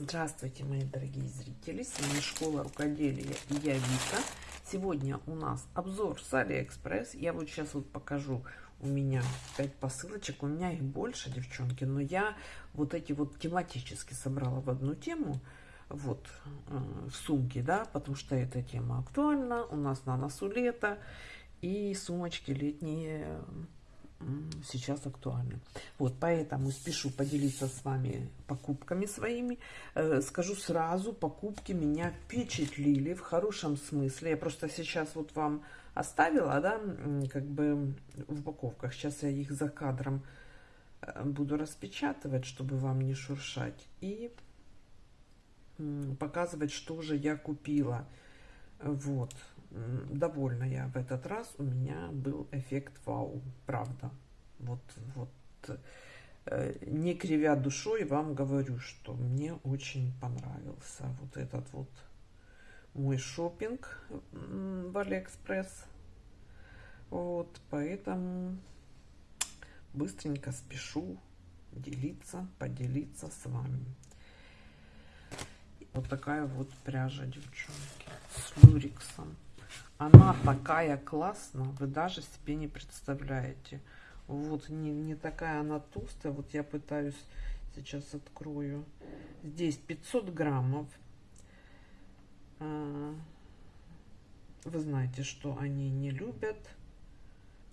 Здравствуйте, мои дорогие зрители! С вами Школа Рукоделия и я Вика. Сегодня у нас обзор с Алиэкспресс. Я вот сейчас вот покажу. У меня 5 посылочек. У меня их больше, девчонки. Но я вот эти вот тематически собрала в одну тему. Вот, э, в сумке, да, потому что эта тема актуальна. У нас на носу лето. И сумочки летние сейчас актуальны. Вот, поэтому спешу поделиться с вами покупками своими. Э, скажу сразу, покупки меня впечатлили в хорошем смысле. Я просто сейчас вот вам оставила, да, как бы в упаковках. Сейчас я их за кадром э, буду распечатывать, чтобы вам не шуршать. И показывать, что же я купила. Вот довольна я в этот раз. У меня был эффект вау, правда. Вот, вот, э, не кривя душой, вам говорю, что мне очень понравился вот этот вот мой шопинг в Алиэкспресс. Вот, поэтому быстренько спешу делиться, поделиться с вами. Вот такая вот пряжа, девчонки, с люриксом. Она такая классная, вы даже себе не представляете. Вот, не, не такая она толстая. Вот я пытаюсь, сейчас открою. Здесь 500 граммов. А, вы знаете, что они не любят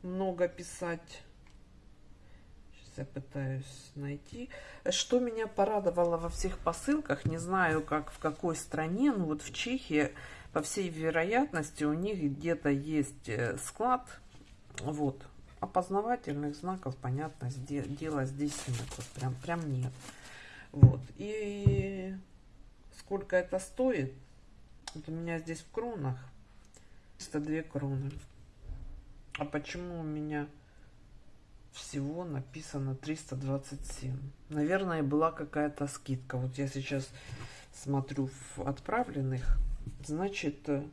много писать. Сейчас я пытаюсь найти. Что меня порадовало во всех посылках, не знаю, как в какой стране, но вот в Чехии по всей вероятности у них где-то есть э, склад, вот, опознавательных знаков, понятно, дела здесь нет, вот прям, прям нет. Вот, и сколько это стоит? Вот у меня здесь в кронах 302 кроны. А почему у меня всего написано 327? Наверное, была какая-то скидка. Вот я сейчас смотрю в отправленных Значит, э,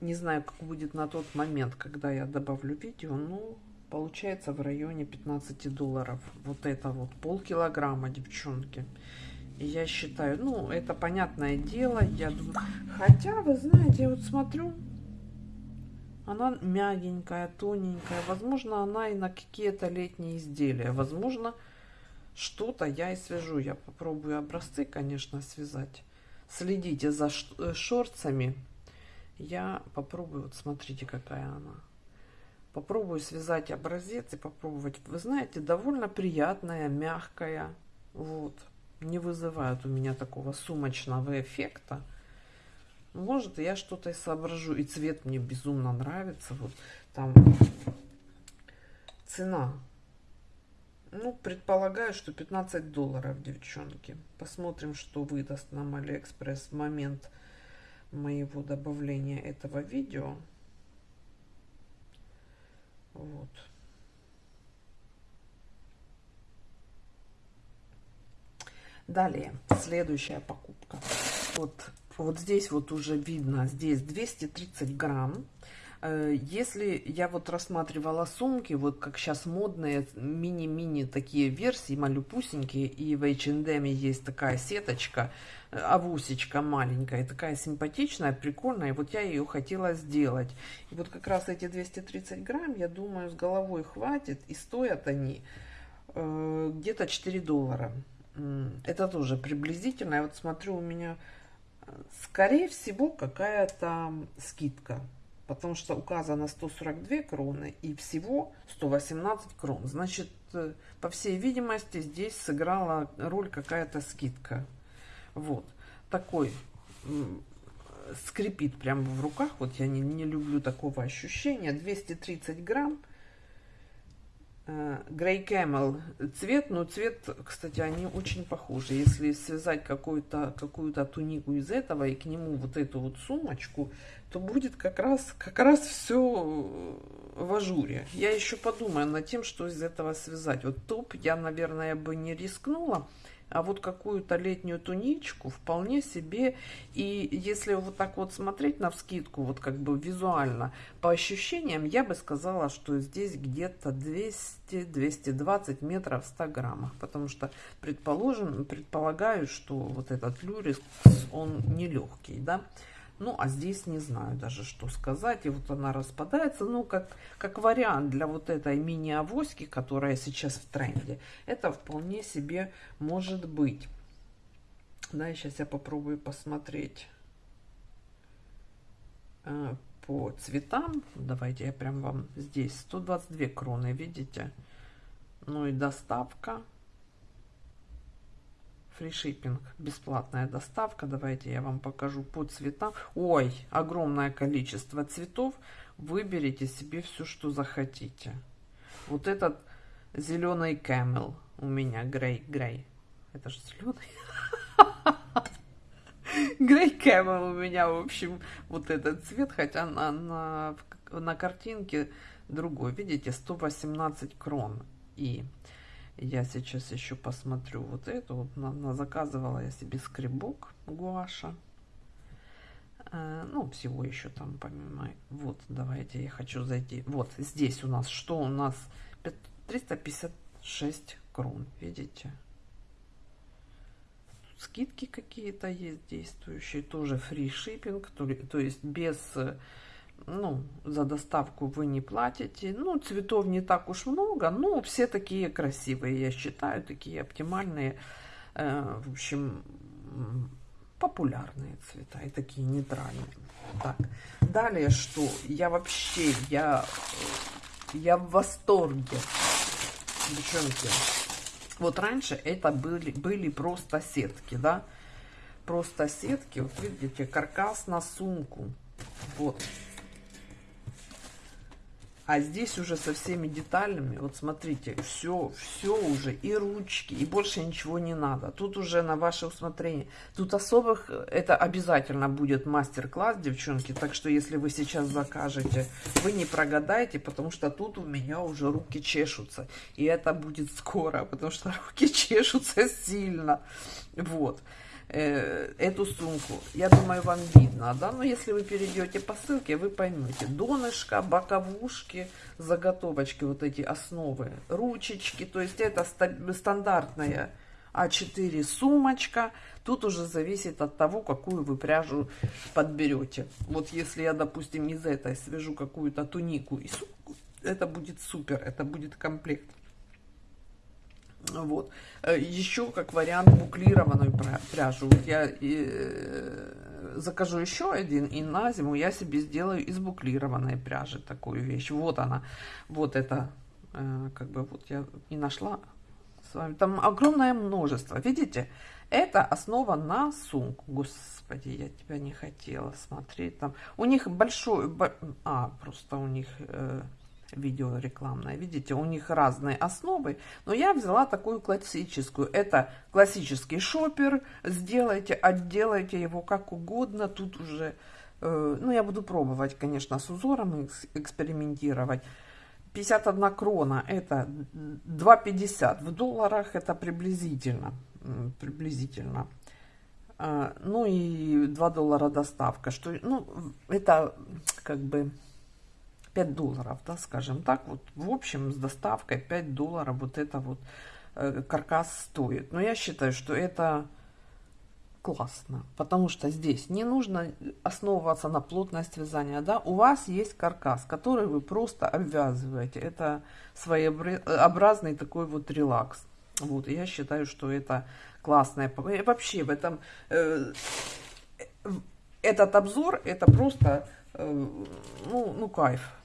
не знаю, как будет на тот момент, когда я добавлю видео, ну, получается в районе 15 долларов. Вот это вот полкилограмма, девчонки. Я считаю, ну, это понятное дело, я думаю, хотя, вы знаете, я вот смотрю, она мягенькая, тоненькая, возможно, она и на какие-то летние изделия, возможно, что-то я и свяжу, я попробую образцы, конечно, связать следите за э, шорцами. Я попробую, вот смотрите, какая она. Попробую связать образец и попробовать. Вы знаете, довольно приятная, мягкая. Вот. Не вызывает у меня такого сумочного эффекта. Может, я что-то и соображу. И цвет мне безумно нравится. Вот там цена ну, предполагаю, что 15 долларов, девчонки. Посмотрим, что выдаст нам Алиэкспресс в момент моего добавления этого видео. Вот. Далее, следующая покупка. Вот, вот здесь вот уже видно, здесь 230 грамм. Э, если я вот рассматривала сумки, вот как сейчас модные мини-мини такие версии, малюпусенькие, и в H&M есть такая сеточка, э, авусечка маленькая, такая симпатичная, прикольная, и вот я ее хотела сделать. И вот как раз эти 230 грамм, я думаю, с головой хватит, и стоят они э, где-то 4 доллара. Это тоже приблизительно, я вот смотрю, у меня, э, скорее всего, какая-то скидка потому что указано 142 кроны и всего 118 крон. Значит, э, по всей видимости, здесь сыграла роль какая-то скидка. Вот. Такой скрипит прямо в руках. Вот я не, не люблю такого ощущения. 230 грамм. Грей Camel цвет, но цвет, кстати, они очень похожи. Если связать какую-то какую-то тунику из этого и к нему вот эту вот сумочку, то будет как раз, как раз все в ажуре. Я еще подумаю над тем, что из этого связать. Вот топ я, наверное, бы не рискнула а вот какую-то летнюю туничку вполне себе. И если вот так вот смотреть на вскидку, вот как бы визуально, по ощущениям, я бы сказала, что здесь где-то 200-220 метров в 100 граммах. Потому что, предположим, предполагаю, что вот этот люрис, он нелегкий, да. Ну, а здесь не знаю даже, что сказать. И вот она распадается. Ну, как, как вариант для вот этой мини-авоськи, которая сейчас в тренде. Это вполне себе может быть. Да, сейчас я попробую посмотреть э, по цветам. Давайте я прям вам здесь. 122 кроны, видите? Ну и доставка фришиппинг, бесплатная доставка. Давайте я вам покажу по цветам. Ой, огромное количество цветов. Выберите себе все, что захотите. Вот этот зеленый camel у меня, грей, грей. Это же зеленый. Грей camel у меня, в общем, вот этот цвет, хотя на, на, на картинке другой. Видите, 118 крон. И я сейчас еще посмотрю вот эту. Вот на, на заказывала я себе скребок гуаша. Э, ну, всего еще там помимо. Вот, давайте я хочу зайти. Вот здесь у нас что у нас? 356 крон, видите? скидки какие-то есть действующие, тоже фри шиппинг, то, то есть без ну, за доставку вы не платите. Ну, цветов не так уж много, но все такие красивые, я считаю, такие оптимальные, э, в общем, популярные цвета и такие нейтральные. Так, далее что? Я вообще, я, я в восторге. Девчонки, вот раньше это были, были просто сетки, да? Просто сетки, вот видите, каркас на сумку. Вот, а здесь уже со всеми деталями, вот смотрите, все, все уже, и ручки, и больше ничего не надо. Тут уже на ваше усмотрение. Тут особых, это обязательно будет мастер-класс, девчонки. Так что, если вы сейчас закажете, вы не прогадаете, потому что тут у меня уже руки чешутся. И это будет скоро, потому что руки чешутся сильно. Вот. Э, эту сумку. Я думаю, вам видно, да? Но если вы перейдете по ссылке, вы поймете. Донышко, боковушки, заготовочки, вот эти основы, ручечки. То есть это стандартная А4 сумочка. Тут уже зависит от того, какую вы пряжу подберете. Вот если я, допустим, из этой свяжу какую-то тунику и сумку, это будет супер, это будет комплект. Вот. Э, еще как вариант буклированную пряжу. Вот я э, закажу еще один, и на зиму я себе сделаю из буклированной пряжи такую вещь. Вот она. Вот это, э, как бы вот я не нашла с вами. Там огромное множество. Видите? Это основа на сумку. Господи, я тебя не хотела смотреть. Там у них большой... А, просто у них... Видео рекламное. Видите, у них разные основы, но я взяла такую классическую. Это классический шопер. Сделайте, отделайте его как угодно. Тут уже, э, ну, я буду пробовать, конечно, с узором экспериментировать. 51 крона, это 2,50. В долларах это приблизительно. Приблизительно. А, ну и 2 доллара доставка. Что, ну, это как бы 5 долларов, да, скажем так, вот в общем с доставкой 5 долларов вот это вот э, каркас стоит. Но я считаю, что это классно, потому что здесь не нужно основываться на плотность вязания, да, у вас есть каркас, который вы просто обвязываете, это своеобразный такой вот релакс, вот, я считаю, что это классное, вообще в этом, э, этот обзор, это просто, э, ну, ну, кайф,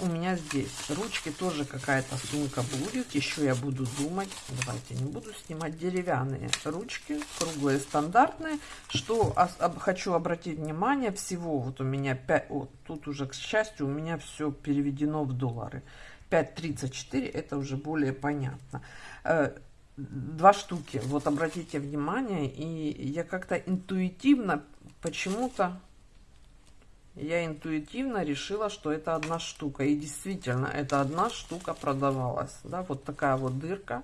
у меня здесь ручки тоже какая-то сумка будет. Еще я буду думать. Давайте не буду снимать деревянные ручки, круглые, стандартные. Что хочу обратить внимание, всего вот у меня 5, вот тут уже, к счастью, у меня все переведено в доллары. 5.34, это уже более понятно. Э, два штуки, вот обратите внимание, и я как-то интуитивно почему-то я интуитивно решила, что это одна штука. И действительно, это одна штука продавалась. Да, вот такая вот дырка.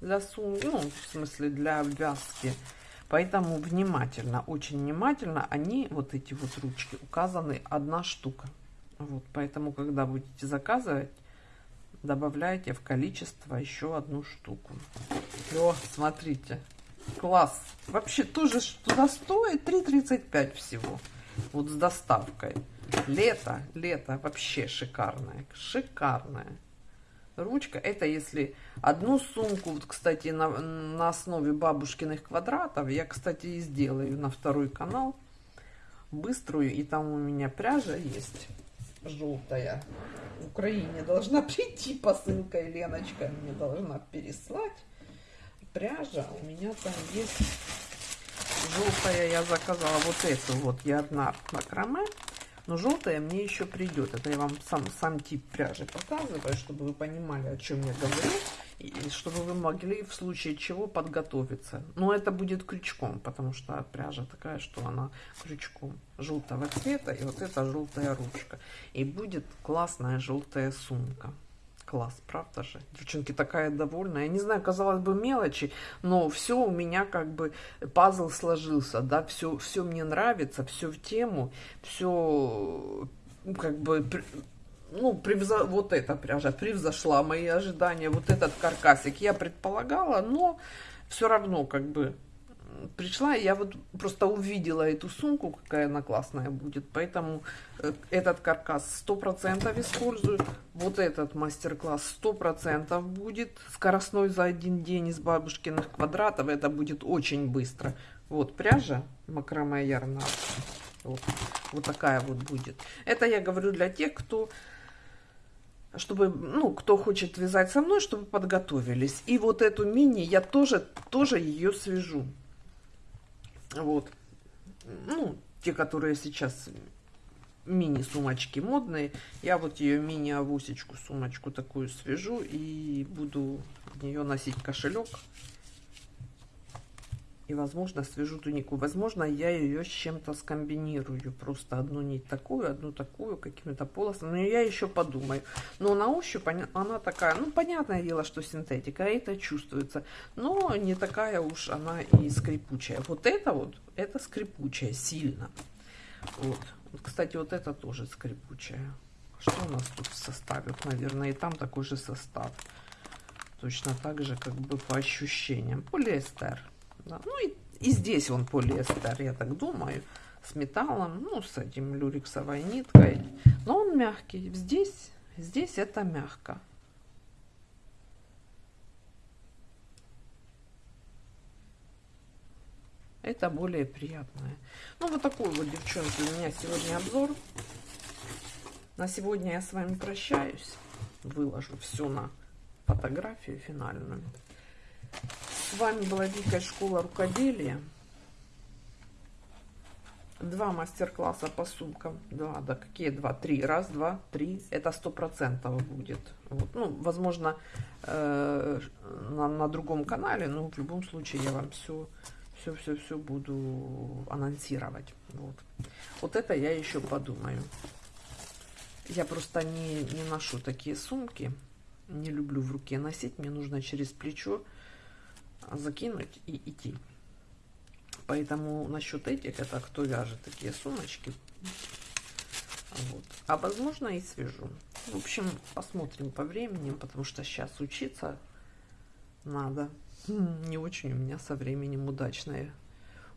для сумки, ну, в смысле для обвязки. Поэтому внимательно, очень внимательно, они, вот эти вот ручки, указаны одна штука. Вот, поэтому, когда будете заказывать, добавляйте в количество еще одну штуку. О, смотрите, класс. Вообще тоже туда стоит 3,35 всего. Вот с доставкой. Лето, лето вообще шикарное, шикарное. Ручка, это если одну сумку, вот, кстати, на, на основе бабушкиных квадратов, я, кстати, и сделаю на второй канал, быструю, и там у меня пряжа есть желтая. В Украине должна прийти посылка, и Леночка мне должна переслать. Пряжа у меня там есть желтая, я заказала вот эту вот, я одна макраме. Но желтая мне еще придет. Это я вам сам, сам тип пряжи показываю, чтобы вы понимали, о чем я говорю. И чтобы вы могли в случае чего подготовиться. Но это будет крючком, потому что пряжа такая, что она крючком желтого цвета. И вот эта желтая ручка. И будет классная желтая сумка. Класс, правда же? Девчонки, такая довольная. Я не знаю, казалось бы, мелочи, но все у меня как бы пазл сложился, да, все, все мне нравится, все в тему, все как бы, ну, превзо... вот эта пряжа превзошла мои ожидания, вот этот каркасик я предполагала, но все равно как бы пришла, я вот просто увидела эту сумку, какая она классная будет, поэтому э, этот каркас 100% использую, вот этот мастер-класс 100% будет, скоростной за один день из бабушкиных квадратов, это будет очень быстро. Вот пряжа макраме ярна, вот, вот такая вот будет. Это я говорю для тех, кто чтобы, ну, кто хочет вязать со мной, чтобы подготовились. И вот эту мини я тоже, тоже ее свяжу. Вот. Ну, те, которые сейчас мини-сумочки модные. Я вот ее мини-авусечку, сумочку такую свяжу и буду в нее носить кошелек и, возможно, свяжу тунику. Возможно, я ее с чем-то скомбинирую. Просто одну нить такую, одну такую, какими-то полосами. Но я еще подумаю. Но на ощупь она такая, ну, понятное дело, что синтетика, это чувствуется. Но не такая уж она и скрипучая. Вот это вот, это скрипучая сильно. Вот. вот кстати, вот это тоже скрипучая. Что у нас тут в составе? Наверное, и там такой же состав. Точно так же, как бы по ощущениям. Полиэстер. Да. Ну и, и здесь он полиэстер, я так думаю, с металлом, ну с этим люрексовой ниткой. Но он мягкий. Здесь, здесь это мягко. Это более приятное. Ну, вот такой вот, девчонки, у меня сегодня обзор. На сегодня я с вами прощаюсь. Выложу все на фотографию финальную. С вами была Дикая школа рукоделия. Два мастер-класса по сумкам. Два, да какие два? Три. Раз, два, три. Это сто процентов будет. Вот. Ну, возможно, э, на, на другом канале, но в любом случае я вам все все, все, все буду анонсировать. Вот. вот это я еще подумаю. Я просто не, не ношу такие сумки. Не люблю в руке носить. Мне нужно через плечо закинуть и идти. Поэтому насчет этих, это кто вяжет такие сумочки. Вот. А возможно и свяжу. В общем, посмотрим по времени, потому что сейчас учиться надо. Не очень у меня со временем удачная,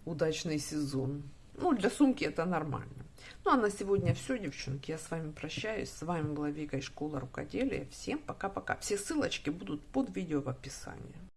удачный сезон. Ну, для сумки это нормально. Ну, а на сегодня все, девчонки. Я с вами прощаюсь. С вами была Вика из школы рукоделия. Всем пока-пока. Все ссылочки будут под видео в описании.